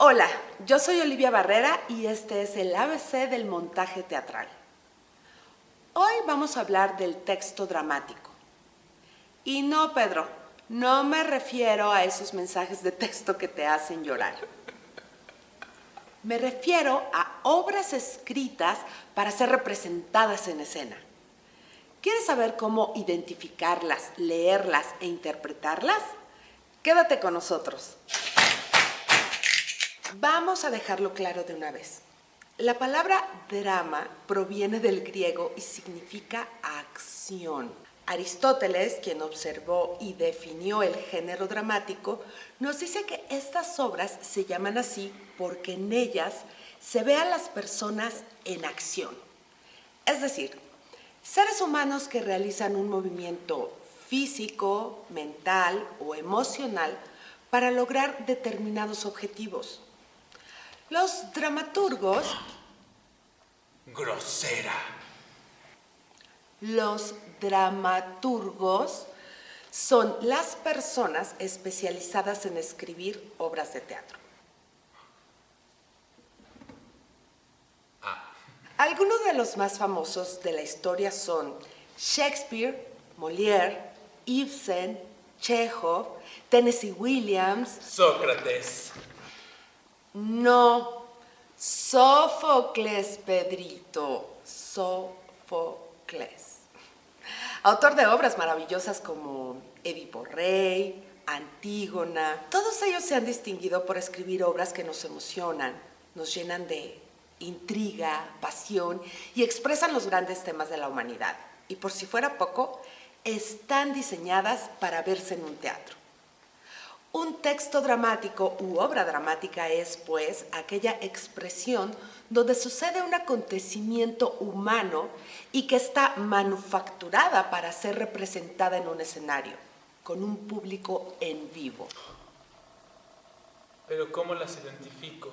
Hola, yo soy Olivia Barrera y este es el ABC del montaje teatral. Hoy vamos a hablar del texto dramático. Y no, Pedro, no me refiero a esos mensajes de texto que te hacen llorar. Me refiero a obras escritas para ser representadas en escena. ¿Quieres saber cómo identificarlas, leerlas e interpretarlas? Quédate con nosotros. Vamos a dejarlo claro de una vez. La palabra drama proviene del griego y significa acción. Aristóteles, quien observó y definió el género dramático, nos dice que estas obras se llaman así porque en ellas se ve a las personas en acción. Es decir, seres humanos que realizan un movimiento físico, mental o emocional para lograr determinados objetivos. Los dramaturgos... Grosera. Los dramaturgos son las personas especializadas en escribir obras de teatro. Ah. Algunos de los más famosos de la historia son Shakespeare, Molière, Ibsen, Chekhov, Tennessee Williams, Sócrates. No, Sófocles, Pedrito, Sófocles. Autor de obras maravillosas como Edipo Rey, Antígona. Todos ellos se han distinguido por escribir obras que nos emocionan, nos llenan de intriga, pasión y expresan los grandes temas de la humanidad. Y por si fuera poco, están diseñadas para verse en un teatro. Un texto dramático u obra dramática es, pues, aquella expresión donde sucede un acontecimiento humano y que está manufacturada para ser representada en un escenario, con un público en vivo. Pero ¿cómo las identifico?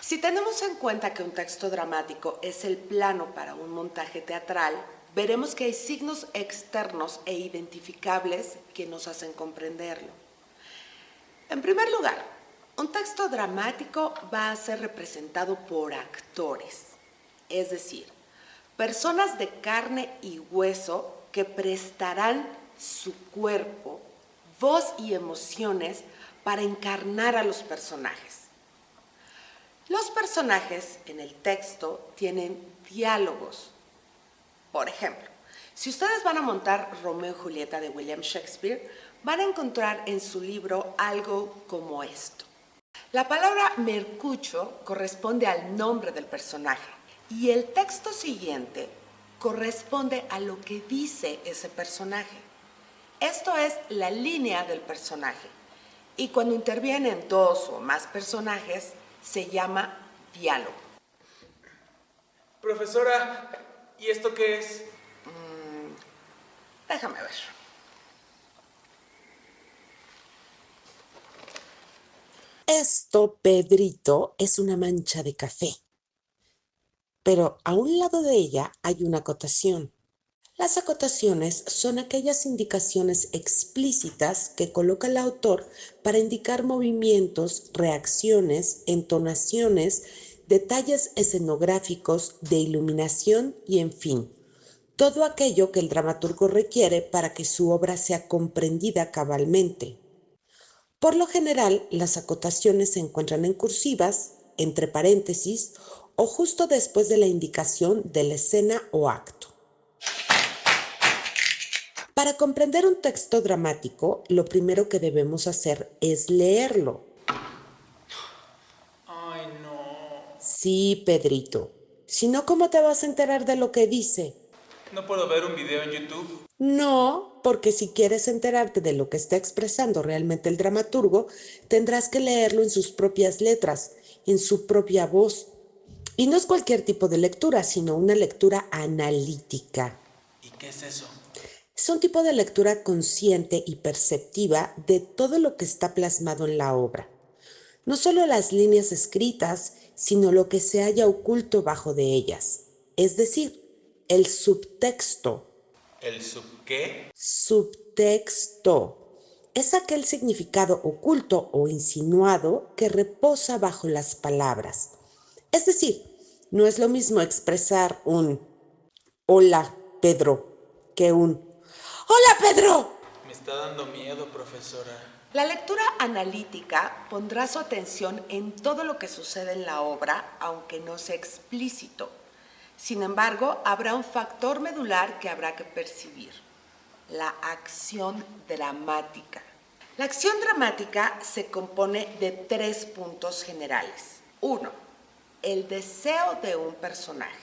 Si tenemos en cuenta que un texto dramático es el plano para un montaje teatral, veremos que hay signos externos e identificables que nos hacen comprenderlo. En primer lugar, un texto dramático va a ser representado por actores, es decir, personas de carne y hueso que prestarán su cuerpo, voz y emociones para encarnar a los personajes. Los personajes en el texto tienen diálogos, por ejemplo, si ustedes van a montar Romeo y Julieta de William Shakespeare, van a encontrar en su libro algo como esto. La palabra mercucho corresponde al nombre del personaje y el texto siguiente corresponde a lo que dice ese personaje. Esto es la línea del personaje y cuando intervienen dos o más personajes se llama diálogo. Profesora, ¿Y esto qué es? Mm, déjame ver. Esto, Pedrito, es una mancha de café. Pero a un lado de ella hay una acotación. Las acotaciones son aquellas indicaciones explícitas que coloca el autor para indicar movimientos, reacciones, entonaciones, detalles escenográficos, de iluminación y en fin, todo aquello que el dramaturgo requiere para que su obra sea comprendida cabalmente. Por lo general, las acotaciones se encuentran en cursivas, entre paréntesis o justo después de la indicación de la escena o acto. Para comprender un texto dramático, lo primero que debemos hacer es leerlo. Sí, Pedrito. Si no, ¿cómo te vas a enterar de lo que dice? ¿No puedo ver un video en YouTube? No, porque si quieres enterarte de lo que está expresando realmente el dramaturgo, tendrás que leerlo en sus propias letras, en su propia voz. Y no es cualquier tipo de lectura, sino una lectura analítica. ¿Y qué es eso? Es un tipo de lectura consciente y perceptiva de todo lo que está plasmado en la obra. No solo las líneas escritas, sino lo que se haya oculto bajo de ellas, es decir, el subtexto. ¿El sub qué? Subtexto. es aquel significado oculto o insinuado que reposa bajo las palabras. Es decir, no es lo mismo expresar un hola Pedro que un hola Pedro. Me está dando miedo, profesora. La lectura analítica pondrá su atención en todo lo que sucede en la obra, aunque no sea explícito. Sin embargo, habrá un factor medular que habrá que percibir, la acción dramática. La acción dramática se compone de tres puntos generales. Uno, el deseo de un personaje.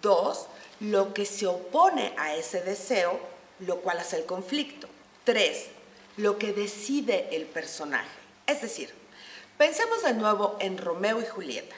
Dos, lo que se opone a ese deseo, lo cual hace el conflicto. Tres, lo que decide el personaje. Es decir, pensemos de nuevo en Romeo y Julieta.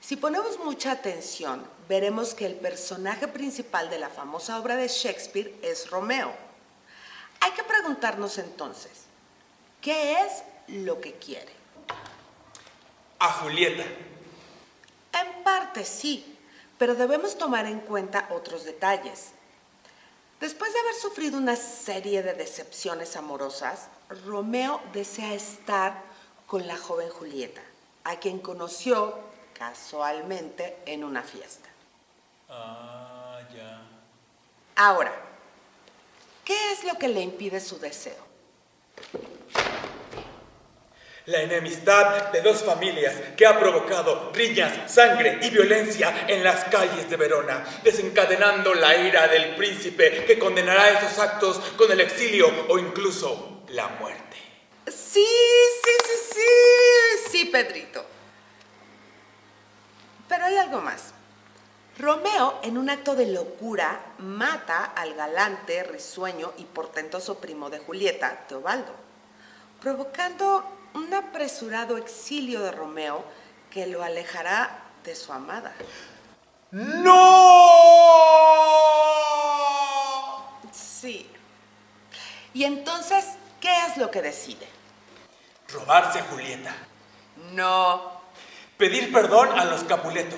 Si ponemos mucha atención, veremos que el personaje principal de la famosa obra de Shakespeare es Romeo. Hay que preguntarnos entonces, ¿qué es lo que quiere? A Julieta. En parte sí, pero debemos tomar en cuenta otros detalles. Después de haber sufrido una serie de decepciones amorosas, Romeo desea estar con la joven Julieta, a quien conoció casualmente en una fiesta. Ah, ya. Ahora, ¿qué es lo que le impide su deseo? La enemistad de dos familias que ha provocado riñas, sangre y violencia en las calles de Verona, desencadenando la ira del príncipe que condenará esos actos con el exilio o incluso la muerte. Sí, sí, sí, sí, sí, Pedrito. Pero hay algo más. Romeo, en un acto de locura, mata al galante, risueño y portentoso primo de Julieta, Teobaldo, provocando un apresurado exilio de Romeo que lo alejará de su amada. ¡No! Sí. Y entonces, ¿qué es lo que decide? Robarse a Julieta. No, Pedir perdón a los Capuleto.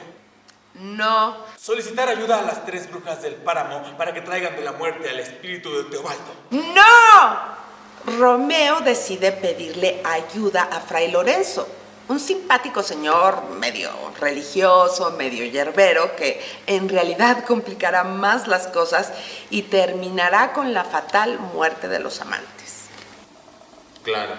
no, Solicitar ayuda a las tres brujas del páramo para que traigan de la muerte al espíritu de Teobaldo. ¡No! Romeo decide pedirle ayuda a Fray Lorenzo, un simpático señor medio religioso, medio yerbero, que en realidad complicará más las cosas y terminará con la fatal muerte de los amantes. Claro.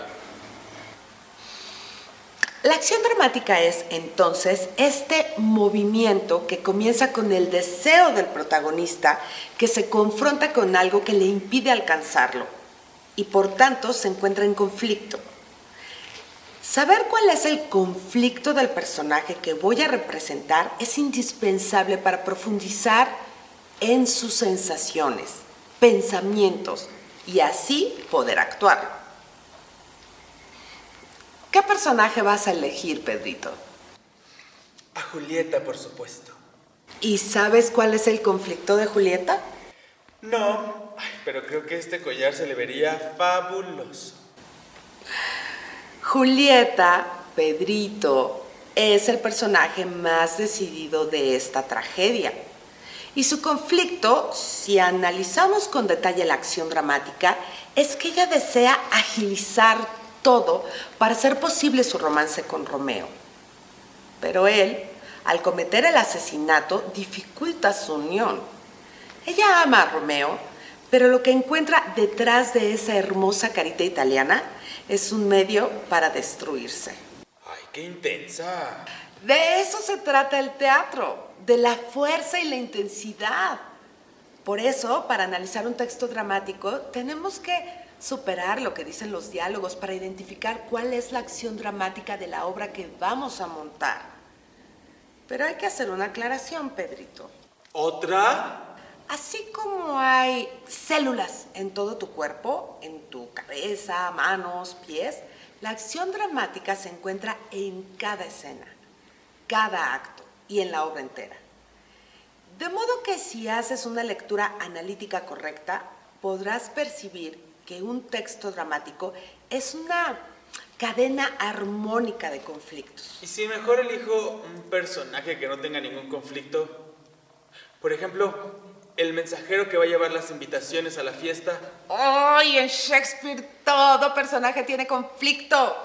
La acción dramática es entonces este movimiento que comienza con el deseo del protagonista que se confronta con algo que le impide alcanzarlo y por tanto se encuentra en conflicto. Saber cuál es el conflicto del personaje que voy a representar es indispensable para profundizar en sus sensaciones, pensamientos y así poder actuar. ¿Qué personaje vas a elegir, Pedrito? A Julieta, por supuesto. ¿Y sabes cuál es el conflicto de Julieta? No, pero creo que este collar se le vería fabuloso. Julieta, Pedrito, es el personaje más decidido de esta tragedia. Y su conflicto, si analizamos con detalle la acción dramática, es que ella desea agilizar todo para hacer posible su romance con Romeo. Pero él, al cometer el asesinato, dificulta su unión. Ella ama a Romeo, pero lo que encuentra detrás de esa hermosa carita italiana es un medio para destruirse. Ay, qué intensa. De eso se trata el teatro, de la fuerza y la intensidad. Por eso, para analizar un texto dramático, tenemos que superar lo que dicen los diálogos para identificar cuál es la acción dramática de la obra que vamos a montar. Pero hay que hacer una aclaración, Pedrito. ¿Otra? Así como hay células en todo tu cuerpo, en tu cabeza, manos, pies, la acción dramática se encuentra en cada escena, cada acto y en la obra entera. De modo que si haces una lectura analítica correcta, podrás percibir que un texto dramático es una cadena armónica de conflictos. ¿Y si mejor elijo un personaje que no tenga ningún conflicto? Por ejemplo, el mensajero que va a llevar las invitaciones a la fiesta. ¡Ay! en Shakespeare todo personaje tiene conflicto.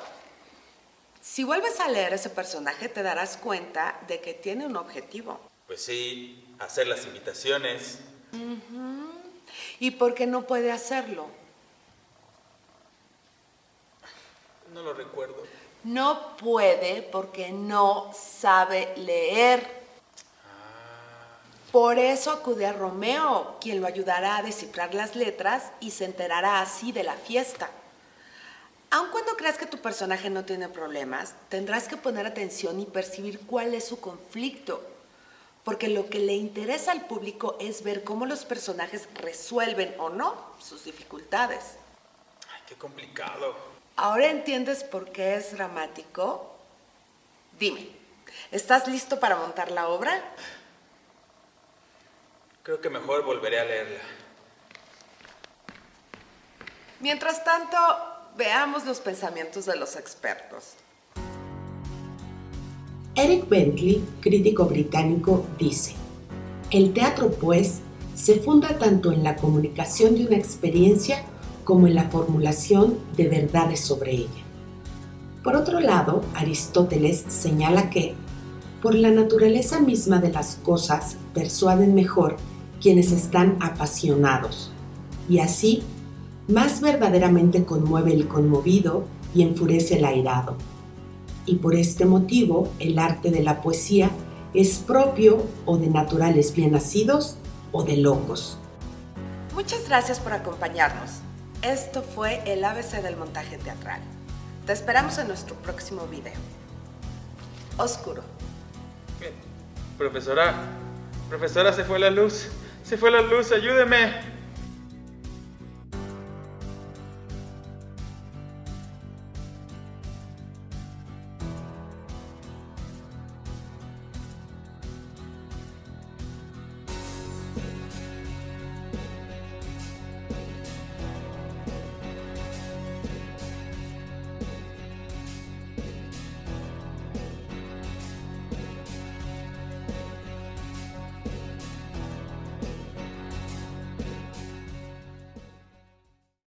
Si vuelves a leer ese personaje te darás cuenta de que tiene un objetivo. Pues sí, hacer las invitaciones. ¿Y por qué no puede hacerlo? No lo recuerdo. No puede porque no sabe leer. Por eso acude a Romeo, quien lo ayudará a descifrar las letras y se enterará así de la fiesta. Aun cuando creas que tu personaje no tiene problemas, tendrás que poner atención y percibir cuál es su conflicto. Porque lo que le interesa al público es ver cómo los personajes resuelven o no sus dificultades. Ay, qué complicado. ¿Ahora entiendes por qué es dramático? Dime, ¿estás listo para montar la obra? Creo que mejor volveré a leerla. Mientras tanto, veamos los pensamientos de los expertos. Eric Bentley, crítico británico, dice, el teatro, pues, se funda tanto en la comunicación de una experiencia como en la formulación de verdades sobre ella. Por otro lado, Aristóteles señala que, por la naturaleza misma de las cosas, persuaden mejor quienes están apasionados, y así más verdaderamente conmueve el conmovido y enfurece el airado. Y por este motivo el arte de la poesía es propio o de naturales bien nacidos o de locos. Muchas gracias por acompañarnos. Esto fue el ABC del montaje teatral. Te esperamos en nuestro próximo video. Oscuro. Profesora, profesora, se fue la luz. Se fue la luz, ayúdeme.